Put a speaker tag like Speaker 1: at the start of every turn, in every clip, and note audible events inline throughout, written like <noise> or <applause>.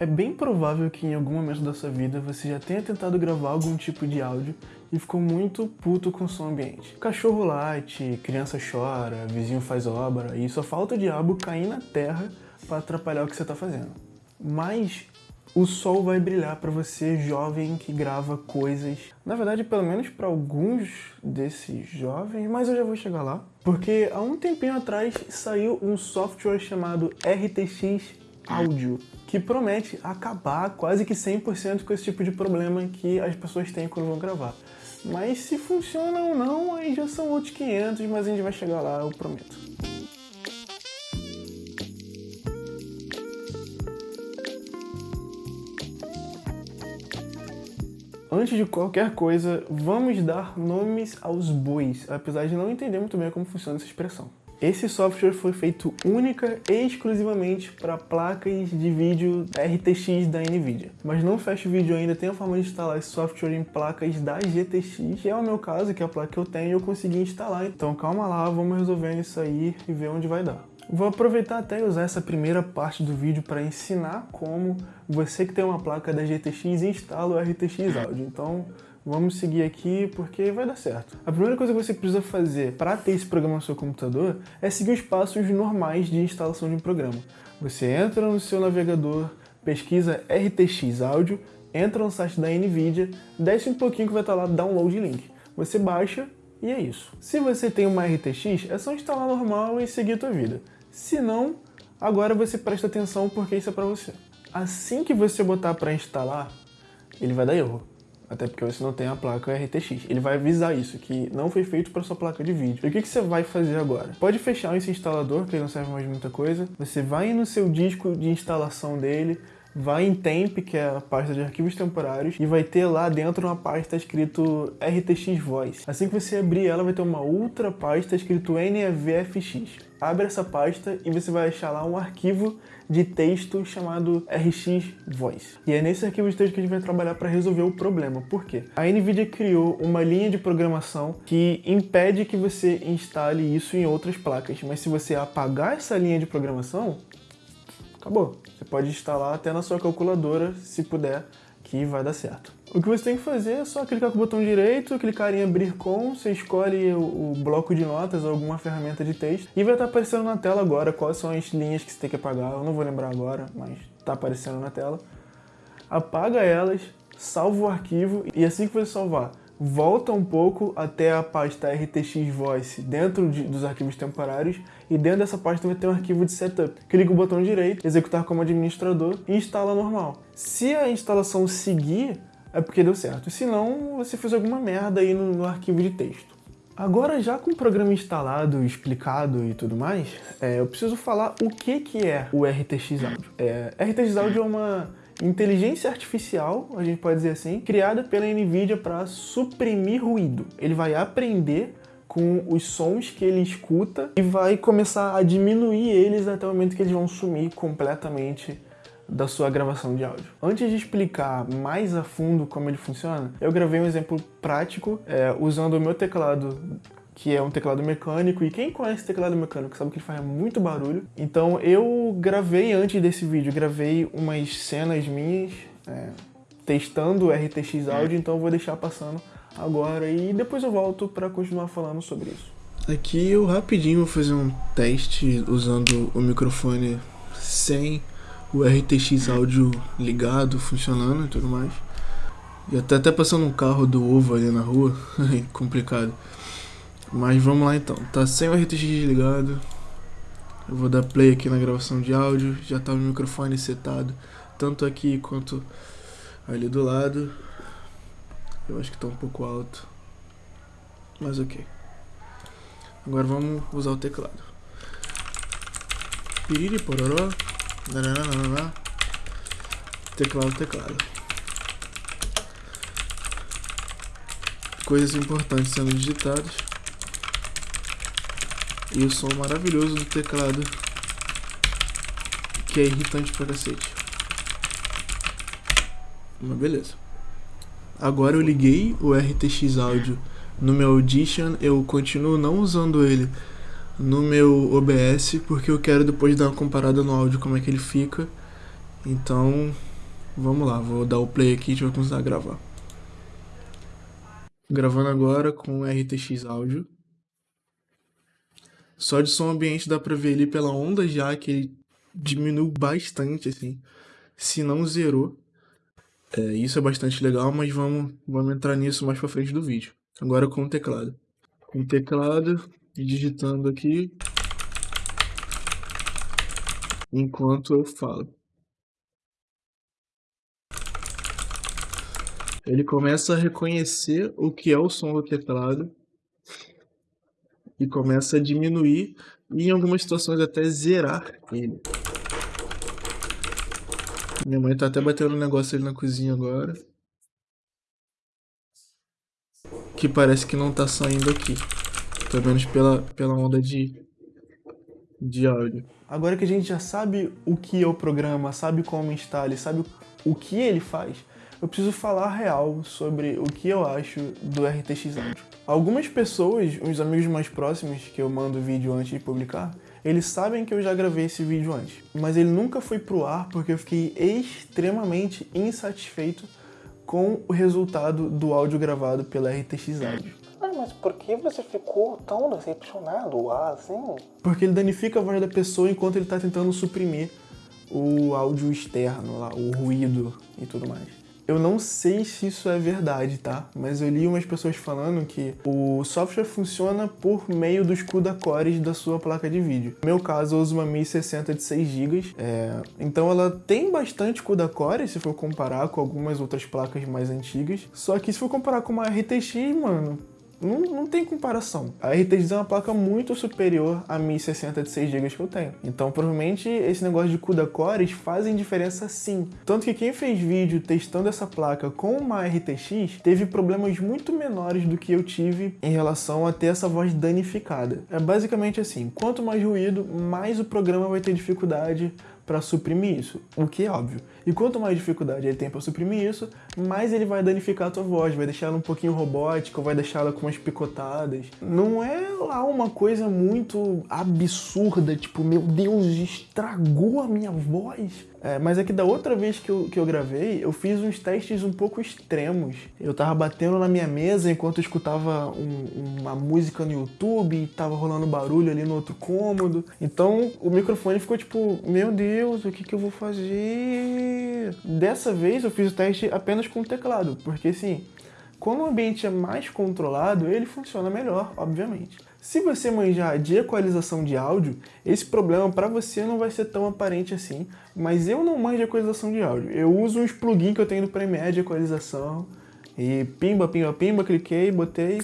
Speaker 1: É bem provável que em algum momento da sua vida você já tenha tentado gravar algum tipo de áudio e ficou muito puto com o som ambiente. Cachorro late, criança chora, vizinho faz obra e só falta o diabo cair na terra para atrapalhar o que você está fazendo. Mas o sol vai brilhar para você, jovem que grava coisas. Na verdade, pelo menos para alguns desses jovens, mas eu já vou chegar lá. Porque há um tempinho atrás saiu um software chamado RTX Audio, que promete acabar quase que 100% com esse tipo de problema que as pessoas têm quando vão gravar. Mas se funciona ou não, aí já são outros 500, mas a gente vai chegar lá, eu prometo. Antes de qualquer coisa, vamos dar nomes aos bois, apesar de não entender muito bem como funciona essa expressão. Esse software foi feito única e exclusivamente para placas de vídeo RTX da NVIDIA. Mas não fecha o vídeo ainda, tem a forma de instalar esse software em placas da GTX, que é o meu caso, que é a placa que eu tenho e eu consegui instalar. Então calma lá, vamos resolvendo isso aí e ver onde vai dar. Vou aproveitar até usar essa primeira parte do vídeo para ensinar como você que tem uma placa da GTX instala o RTX Audio. Então Vamos seguir aqui porque vai dar certo. A primeira coisa que você precisa fazer para ter esse programa no seu computador é seguir os passos normais de instalação de um programa. Você entra no seu navegador, pesquisa RTX Audio, entra no site da NVIDIA, desce um pouquinho que vai estar lá Download Link. Você baixa e é isso. Se você tem uma RTX, é só instalar normal e seguir a tua vida. Se não, agora você presta atenção porque isso é para você. Assim que você botar para instalar, ele vai dar erro. Até porque você não tem a placa RTX. Ele vai avisar isso, que não foi feito para sua placa de vídeo. E o que, que você vai fazer agora? Pode fechar esse instalador, que ele não serve mais muita coisa. Você vai no seu disco de instalação dele, vai em temp, que é a pasta de arquivos temporários, e vai ter lá dentro uma pasta escrito RTX Voice. Assim que você abrir ela, vai ter uma outra pasta escrito NVFX. Abre essa pasta e você vai achar lá um arquivo de texto chamado RX Voice. E é nesse arquivo de texto que a gente vai trabalhar para resolver o problema. Por quê? A NVIDIA criou uma linha de programação que impede que você instale isso em outras placas, mas se você apagar essa linha de programação, acabou. Você pode instalar até na sua calculadora, se puder, que vai dar certo. O que você tem que fazer é só clicar com o botão direito, clicar em abrir com, você escolhe o, bloco de notas ou alguma ferramenta de texto e vai estar aparecendo na tela agora quais são as linhas que você tem que apagar. Eu não vou lembrar agora, mas está aparecendo na tela. Apaga elas, salva o arquivo e assim que você salvar, volta um pouco até a pasta RTX Voice dentro de, dos arquivos temporários e dentro dessa pasta vai ter um arquivo de setup. Clica o botão direito, executar como administrador e instala normal. Se a instalação seguir, é porque deu certo. Se não, você fez alguma merda aí no, no arquivo de texto. Agora, já com o programa instalado, explicado e tudo mais, é, eu preciso falar o que, que é o RTX Audio. É, RTX Audio é uma inteligência artificial, a gente pode dizer assim, criada pela NVIDIA para suprimir ruído. Ele vai aprender com os sons que ele escuta e vai começar a diminuir eles até o momento que eles vão sumir completamente da sua gravação de áudio. Antes de explicar mais a fundo como ele funciona, eu gravei um exemplo prático é, usando o meu teclado que é um teclado mecânico, e quem conhece teclado mecânico sabe que ele faz muito barulho. Então eu gravei antes desse vídeo, gravei umas cenas minhas é, testando o RTX Audio, então eu vou deixar passando agora e depois eu volto para continuar falando sobre isso. Aqui eu rapidinho vou fazer um teste usando o microfone sem o RTX áudio ligado, funcionando e tudo mais. E até até passando um carro do ovo ali na rua, <laughs> complicado. Mas vamos lá então, tá sem o RTX ligado. Eu vou dar play aqui na gravação de áudio, já tá o microfone setado, tanto aqui quanto ali do lado. Eu acho que tá um pouco alto, mas ok. Agora vamos usar o teclado. Piriri pororó. Teclado, teclado. Coisas importantes sendo digitadas. E o som maravilhoso do teclado. Que é irritante pra cacete. Mas beleza. Agora eu liguei o RTX Audio no meu Audition. Eu continuo não usando ele no meu OBS, porque eu quero depois dar uma comparada no áudio como é que ele fica. Então, Vamos lá, vou dar o play aqui e a gente vai começar a gravar. Gravando agora com RTX áudio. Só de som ambiente dá pra ver ali pela onda já que ele diminuiu bastante, assim. Se não zerou. É, isso é bastante legal, mas vamos, vamos entrar nisso mais pra frente do vídeo. Agora com o teclado. Com o teclado, digitando aqui. Enquanto eu falo. Ele começa a reconhecer o que é o som do teclado e começa a diminuir e em algumas situações até zerar ele. Minha mãe tá até batendo um negócio ali na cozinha agora. Que parece que não tá saindo aqui. Pelo menos pela, pela onda de, de áudio. Agora que a gente já sabe o que é o programa, sabe como instala, sabe o que ele faz, eu preciso falar real sobre o que eu acho do RTX Audio. Algumas pessoas, uns amigos mais próximos que eu mando vídeo antes de publicar, eles sabem que eu já gravei esse vídeo antes, mas ele nunca foi pro ar porque eu fiquei extremamente insatisfeito com o resultado do áudio gravado pela RTX Audio.
Speaker 2: Ah, mas por que você ficou tão decepcionado assim?
Speaker 1: Porque ele danifica a voz da pessoa enquanto ele está tentando suprimir o áudio externo, lá, o ruído e tudo mais. Eu não sei se isso é verdade, tá? Mas eu li umas pessoas falando que o software funciona por meio dos CUDA cores da sua placa de vídeo. No meu caso, eu uso uma 1060 de 6 GB, é... então ela tem bastante CUDA cores se for comparar com algumas outras placas mais antigas. Só que se for comparar com uma RTX, mano, não, não tem comparação. A RTX é uma placa muito superior à 1060 de 6 GB que eu tenho. Então, provavelmente, esse negócio de CUDA cores fazem diferença sim. Tanto que quem fez vídeo testando essa placa com uma RTX teve problemas muito menores do que eu tive em relação a ter essa voz danificada. É basicamente assim, quanto mais ruído, mais o programa vai ter dificuldade para suprimir isso, o que é óbvio. E quanto mais dificuldade ele tem para suprimir isso, mais ele vai danificar a tua voz, vai deixar ela um pouquinho robótica, vai deixar ela com umas picotadas. Não é lá uma coisa muito absurda, tipo, meu Deus, estragou a minha voz. É, mas é que da outra vez que eu, que eu gravei, eu fiz uns testes um pouco extremos. Eu tava batendo na minha mesa enquanto eu escutava um, uma música no YouTube tava rolando barulho ali no outro cômodo. Então o microfone ficou tipo, meu Deus, o que, que eu vou fazer? Dessa vez eu fiz o teste apenas com o teclado, porque assim, quando o ambiente é mais controlado, ele funciona melhor, obviamente. Se você manjar de equalização de áudio, esse problema para você não vai ser tão aparente assim, mas eu não manjo de equalização de áudio. Eu uso uns plugins que eu tenho no Premiere de equalização e pimba, pimba, pimba, cliquei, botei,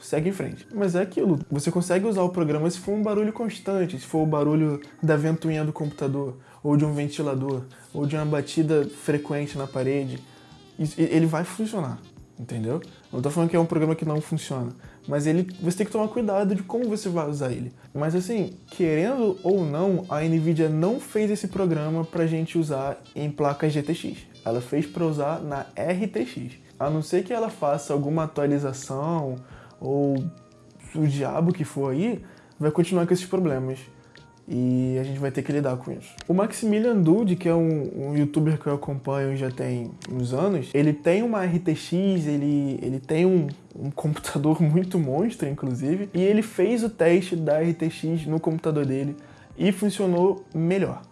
Speaker 1: segue em frente. Mas é aquilo, você consegue usar o programa se for um barulho constante, se for o barulho da ventoinha do computador, ou de um ventilador, ou de uma batida frequente na parede, ele vai funcionar entendeu? Não tô falando que é um programa que não funciona, mas ele, você tem que tomar cuidado de como você vai usar ele. Mas assim, querendo ou não, a Nvidia não fez esse programa pra gente usar em placas GTX. Ela fez para usar na RTX. A não ser que ela faça alguma atualização ou o diabo que for aí, vai continuar com esses problemas e a gente vai ter que lidar com isso. O Maximilian Dude, que é um, um, youtuber que eu acompanho já tem uns anos, ele tem uma RTX, ele, ele tem um, um computador <laughs> muito monstro, inclusive, e ele fez o teste da RTX no computador dele e funcionou melhor.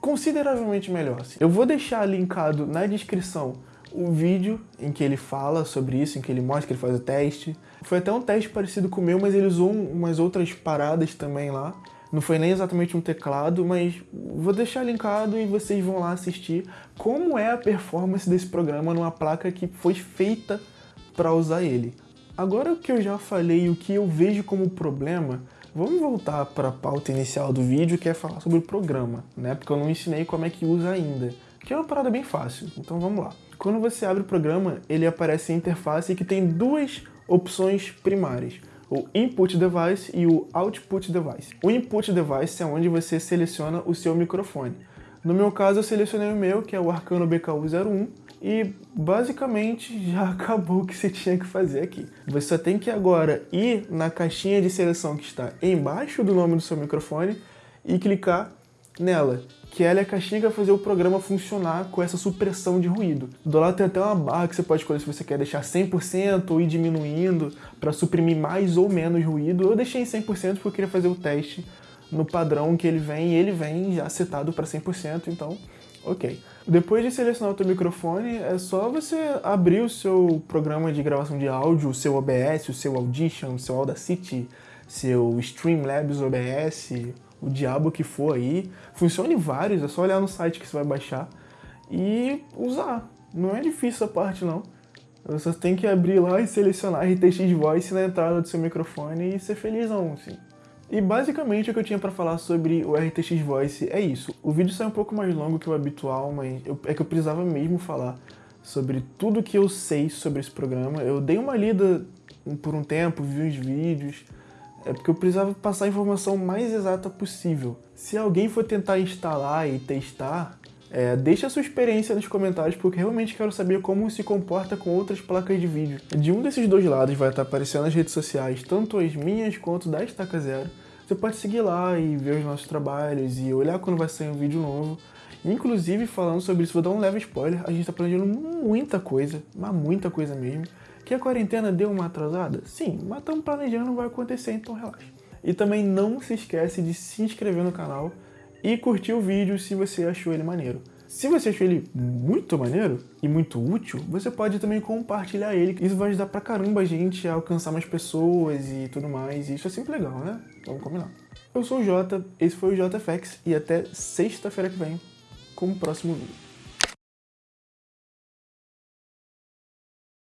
Speaker 1: Consideravelmente melhor. Assim. Eu vou deixar linkado na descrição o vídeo em que ele fala sobre isso, em que ele mostra que ele faz o teste. Foi até um teste parecido com o meu, mas ele usou umas outras paradas também lá. Não foi nem exatamente um teclado, mas vou deixar linkado e vocês vão lá assistir como é a performance desse programa numa placa que foi feita para usar ele. Agora que eu já falei o que eu vejo como problema, vamos voltar para a pauta inicial do vídeo, que é falar sobre o programa, né? Porque eu não ensinei como é que usa ainda, que é uma parada bem fácil. Então vamos lá. Quando você abre o programa, ele aparece a interface que tem duas opções primárias o Input Device e o Output Device. O Input Device é onde você seleciona o seu microfone. No meu caso, eu selecionei o meu, que é o Arcano BKU01, e basicamente <laughs> já acabou o que você tinha que fazer aqui. Você só tem que agora ir na caixinha de seleção que está embaixo do nome do seu microfone e clicar nela, que ela castiga fazer o programa funcionar com essa supressão de ruído. Do lado tem até uma barra que você pode escolher se você quer deixar 100% ou ir diminuindo para suprimir mais ou menos ruído. Eu deixei em 100% porque eu queria fazer o teste no padrão que ele vem e ele vem já setado para 100%, então ok. Depois de selecionar o teu microfone, é só você abrir o seu programa de gravação de áudio, o seu OBS, o seu Audition, o seu Audacity, seu Streamlabs OBS, o diabo que for aí. Funciona em vários, é só olhar no site que você vai baixar e usar. Não é difícil essa parte não. Você tem que abrir lá e selecionar RTX Voice na entrada do seu microfone e ser felizão, assim. E basicamente o que eu tinha para falar sobre o RTX Voice é isso. O vídeo sai um pouco mais longo que o habitual, mas eu, é que eu precisava mesmo falar sobre tudo que eu sei sobre esse programa. Eu dei uma lida por um tempo, vi os vídeos, é porque eu precisava passar a informação mais exata possível. Se alguém for tentar instalar e testar, é, deixa a sua experiência nos comentários, porque realmente quero saber como se comporta com outras placas de vídeo. De um desses dois lados vai estar aparecendo nas redes sociais, tanto as minhas quanto da Estaca Zero. Você pode seguir lá e ver os nossos trabalhos e olhar quando vai sair um vídeo novo. Inclusive, falando sobre isso, vou dar um leve spoiler, a gente está planejando muita coisa, mas muita coisa mesmo. Que a quarentena deu uma atrasada? Sim, mas estamos planejando, vai acontecer, então relaxa. E também não se esquece de se inscrever no canal e curtir o vídeo se você achou ele maneiro. Se você achou ele muito maneiro e muito útil, você pode também compartilhar ele. Isso vai ajudar pra caramba a gente a alcançar mais pessoas e tudo mais. E isso é sempre legal, né? Vamos combinar. Eu sou o Jota, esse foi o JFX e até sexta-feira que vem com o próximo vídeo.